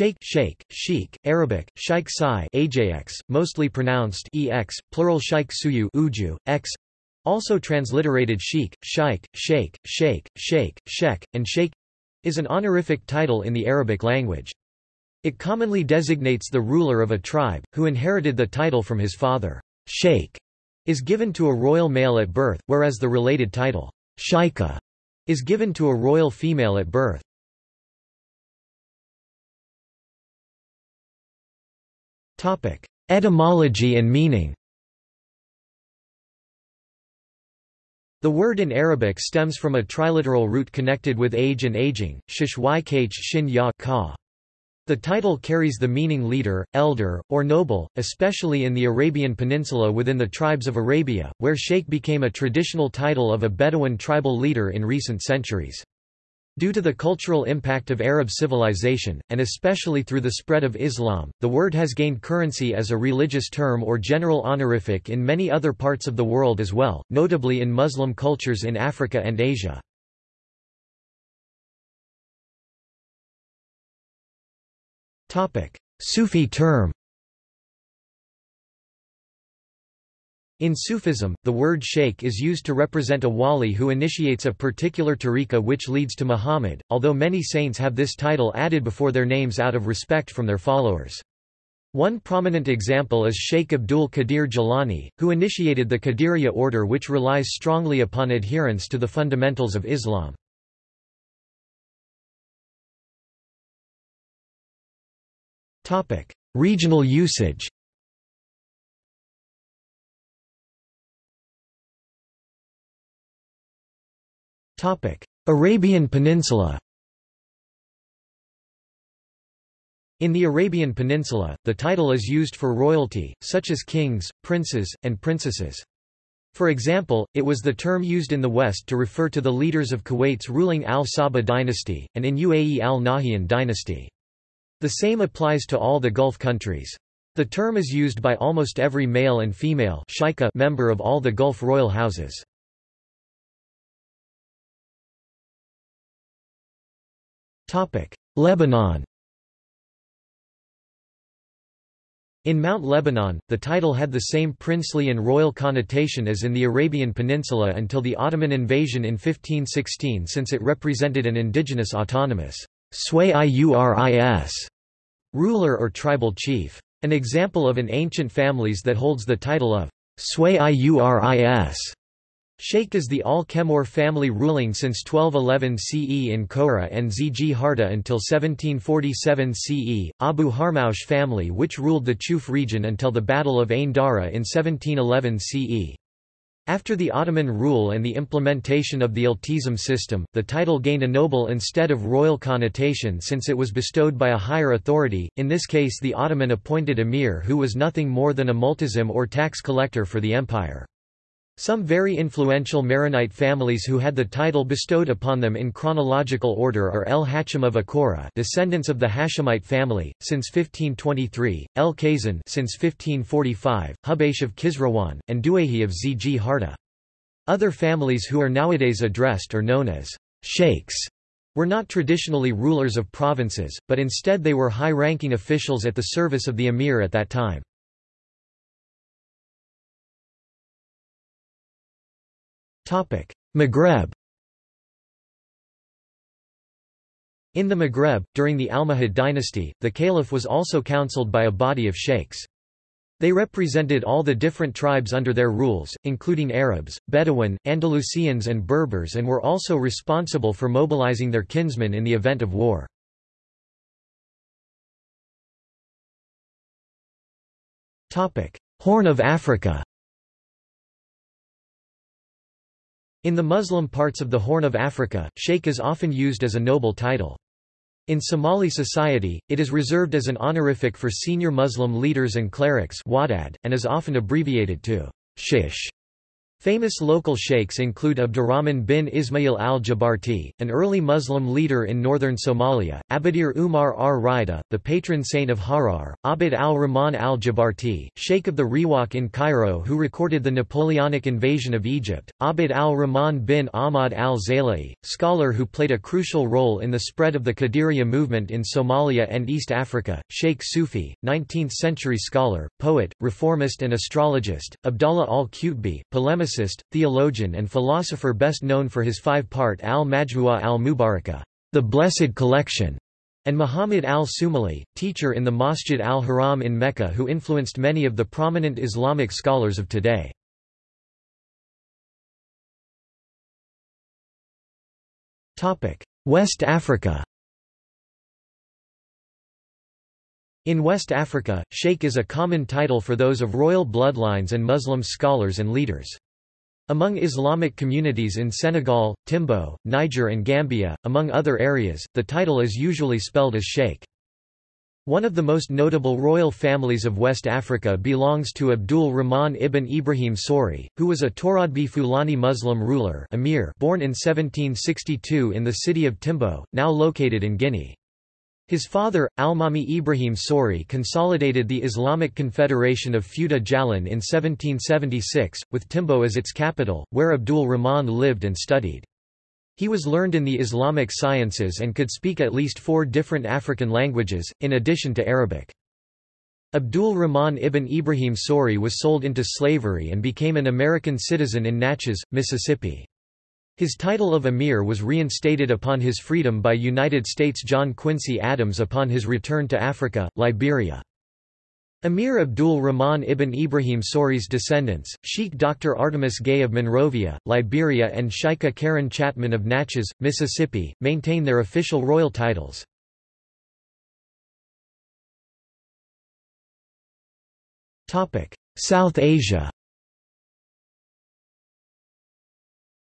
Sheikh, sheikh, sheik, Arabic, sheikh sai AJX, mostly pronounced ex, plural sheikh suyu uju, x, also transliterated sheik, sheikh, sheikh, sheikh, sheikh, sheikh, and sheikh, is an honorific title in the Arabic language. It commonly designates the ruler of a tribe, who inherited the title from his father. Sheikh is given to a royal male at birth, whereas the related title, sheikha, is given to a royal female at birth. Etymology and meaning The word in Arabic stems from a triliteral root connected with age and aging, shishykh shin ya ka. The title carries the meaning leader, elder, or noble, especially in the Arabian Peninsula within the tribes of Arabia, where sheikh became a traditional title of a Bedouin tribal leader in recent centuries. Due to the cultural impact of Arab civilization, and especially through the spread of Islam, the word has gained currency as a religious term or general honorific in many other parts of the world as well, notably in Muslim cultures in Africa and Asia. Sufi term In Sufism, the word sheikh is used to represent a wali who initiates a particular tariqa which leads to Muhammad, although many saints have this title added before their names out of respect from their followers. One prominent example is Sheikh Abdul Qadir Jilani, who initiated the Qadiriya order which relies strongly upon adherence to the fundamentals of Islam. Regional usage Arabian Peninsula In the Arabian Peninsula, the title is used for royalty, such as kings, princes, and princesses. For example, it was the term used in the West to refer to the leaders of Kuwait's ruling al-Sabah dynasty, and in UAE al-Nahyan dynasty. The same applies to all the Gulf countries. The term is used by almost every male and female member of all the Gulf royal houses. Lebanon In Mount Lebanon, the title had the same princely and royal connotation as in the Arabian Peninsula until the Ottoman invasion in 1516 since it represented an indigenous autonomous ruler or tribal chief. An example of an ancient families that holds the title of Swayuris Sheikh is the Al-Kemur family ruling since 1211 CE in Koura and Zgharta until 1747 CE, Abu Harmaush family which ruled the Chouf region until the Battle of Ain Dara in 1711 CE. After the Ottoman rule and the implementation of the Iltizam system, the title gained a noble instead of royal connotation since it was bestowed by a higher authority, in this case the Ottoman appointed emir who was nothing more than a multazim or tax collector for the empire. Some very influential Maronite families who had the title bestowed upon them in chronological order are El Hachim of Akoura descendants of the Hashemite family, since 1523, El Khazen since 1545, Hubaysh of Kisrawan, and Duahi of Zgharta. Other families who are nowadays addressed or known as sheikhs were not traditionally rulers of provinces, but instead they were high-ranking officials at the service of the emir at that time. Maghreb In the Maghreb, during the Almohad dynasty, the caliph was also counseled by a body of sheikhs. They represented all the different tribes under their rules, including Arabs, Bedouin, Andalusians and Berbers and were also responsible for mobilizing their kinsmen in the event of war. Horn of Africa In the Muslim parts of the Horn of Africa, sheikh is often used as a noble title. In Somali society, it is reserved as an honorific for senior Muslim leaders and clerics and is often abbreviated to shish. Famous local sheikhs include Abdurrahman bin Ismail al-Jabarti, an early Muslim leader in northern Somalia, Abadir Umar ar-Rida, the patron saint of Harar, Abd al-Rahman al-Jabarti, sheikh of the Riwaq in Cairo who recorded the Napoleonic invasion of Egypt, Abd al-Rahman bin Ahmad al-Zalai, scholar who played a crucial role in the spread of the Qadiriya movement in Somalia and East Africa, Sheikh Sufi, 19th-century scholar, poet, reformist and astrologist, Abdallah al-Qutbi, polemicist theologian and philosopher best known for his five-part al-Majmu'a al-Mubarakah, the Blessed Collection, and Muhammad al-Sumali, teacher in the Masjid al-Haram in Mecca who influenced many of the prominent Islamic scholars of today. West Africa In West Africa, sheikh is a common title for those of royal bloodlines and Muslim scholars and leaders. Among Islamic communities in Senegal, Timbo, Niger and Gambia, among other areas, the title is usually spelled as sheikh. One of the most notable royal families of West Africa belongs to Abdul Rahman ibn Ibrahim Sori, who was a Toradbi Fulani Muslim ruler emir born in 1762 in the city of Timbo, now located in Guinea. His father, Almami Ibrahim Sori consolidated the Islamic Confederation of Fouta Djallon in 1776, with Timbo as its capital, where Abdul Rahman lived and studied. He was learned in the Islamic sciences and could speak at least four different African languages, in addition to Arabic. Abdul Rahman ibn Ibrahim Sori was sold into slavery and became an American citizen in Natchez, Mississippi. His title of emir was reinstated upon his freedom by United States John Quincy Adams upon his return to Africa, Liberia. Emir Abdul Rahman ibn Ibrahim Sori's descendants, Sheikh Dr. Artemis Gay of Monrovia, Liberia and Sheikha Karen Chapman of Natchez, Mississippi, maintain their official royal titles. South Asia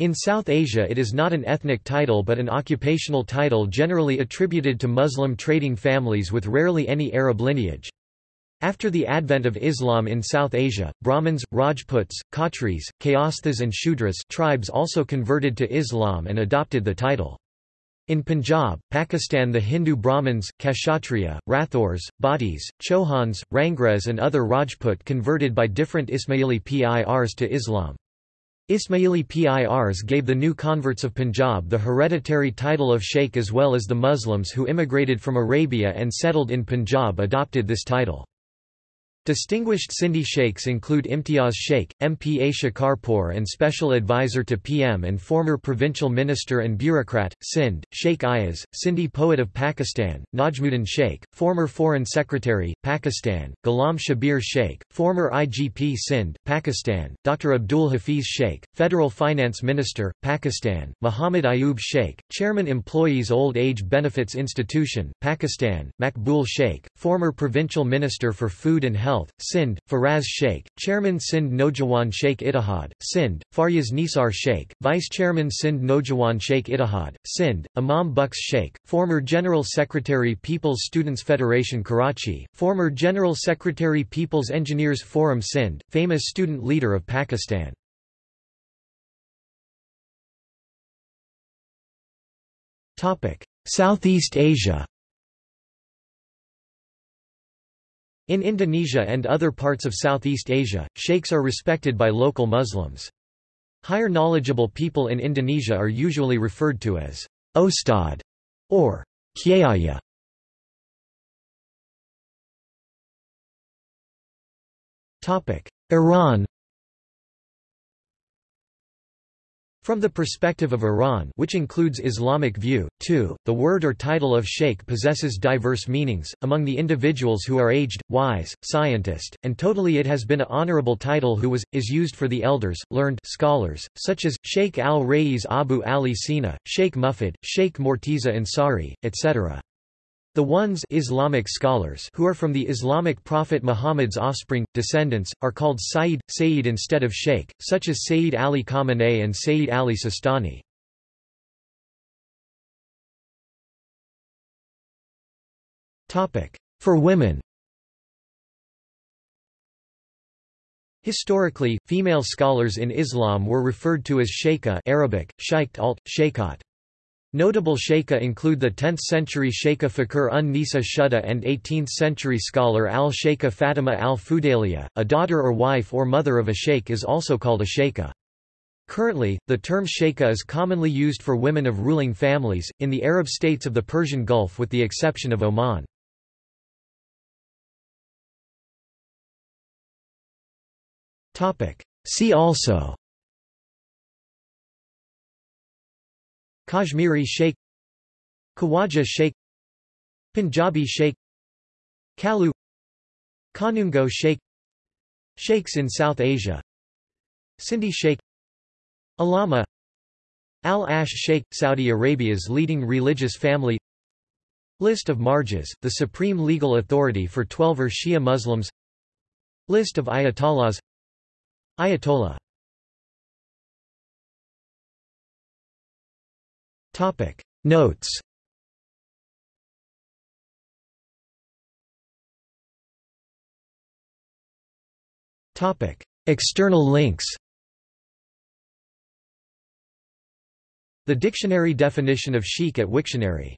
In South Asia it is not an ethnic title but an occupational title generally attributed to Muslim trading families with rarely any Arab lineage. After the advent of Islam in South Asia, Brahmins, Rajputs, Khatris, Kayasthas and Shudras tribes also converted to Islam and adopted the title. In Punjab, Pakistan the Hindu Brahmins, Kshatriya, Rathors, Bhattis, Chauhans, Rangres and other Rajput converted by different Ismaili PIRs to Islam. Ismaili PIRs gave the new converts of Punjab the hereditary title of sheikh as well as the Muslims who immigrated from Arabia and settled in Punjab adopted this title. Distinguished Sindhi sheikhs include Imtiaz Sheikh, MPA Shikarpur and Special Advisor to PM and former Provincial Minister and Bureaucrat, Sindh, Sheikh Ayaz, Sindhi poet of Pakistan, Najmuddin Sheikh, former Foreign Secretary, Pakistan, Ghulam Shabir Sheikh, former IGP Sindh, Pakistan, Dr. Abdul Hafiz Sheikh, Federal Finance Minister, Pakistan, Muhammad Ayub Sheikh, Chairman Employees Old Age Benefits Institution, Pakistan, Makbul Sheikh, former Provincial Minister for Food and Health Sindh, Faraz Sheikh, Chairman Sindh Nojawan Sheikh Ittihad, Sindh, Faryaz Nisar Sheikh, Vice Chairman Sindh Nojawan Sheikh Ittihad, Sindh, Imam Bux Sheikh, former General Secretary People's Students Federation Karachi, former General Secretary People's Engineers Forum Sindh, famous student leader of Pakistan. Southeast Asia In Indonesia and other parts of Southeast Asia, sheikhs are respected by local Muslims. Higher knowledgeable people in Indonesia are usually referred to as Ostad or Kyaya. Iran From the perspective of Iran which includes Islamic view, too, the word or title of sheikh possesses diverse meanings, among the individuals who are aged, wise, scientist, and totally it has been a honorable title who was, is used for the elders, learned scholars, such as, Sheikh al-Rais Abu Ali Sina, Sheikh Mufid, Sheikh Morteza Ansari, etc. The ones Islamic scholars who are from the Islamic prophet Muhammad's offspring, descendants, are called Sayyid, Sayyid instead of Sheikh, such as Sayyid Ali Khamenei and Sayyid Ali Sistani. For women Historically, female scholars in Islam were referred to as sheikha Arabic, shaikt alt, sheikhat. Notable sheikha include the 10th-century sheikha Fakhr un-Nisa Shuhda and 18th-century scholar al-Sheikha Fatima al-Fudayliya. A daughter or wife or mother of a sheikh is also called a sheikha. Currently, the term sheikha is commonly used for women of ruling families, in the Arab states of the Persian Gulf with the exception of Oman. See also Kashmiri Sheikh Khawaja Sheikh Punjabi Sheikh Kalu Kanungo Sheikh Sheikhs in South Asia Sindhi Sheikh Allama Al-Ash Sheikh, Saudi Arabia's leading religious family List of Marjas, the supreme legal authority for Twelver Shia Muslims List of Ayatollahs Ayatollah Topic. Notes. Topic. External links. The dictionary definition of sheikh at Wiktionary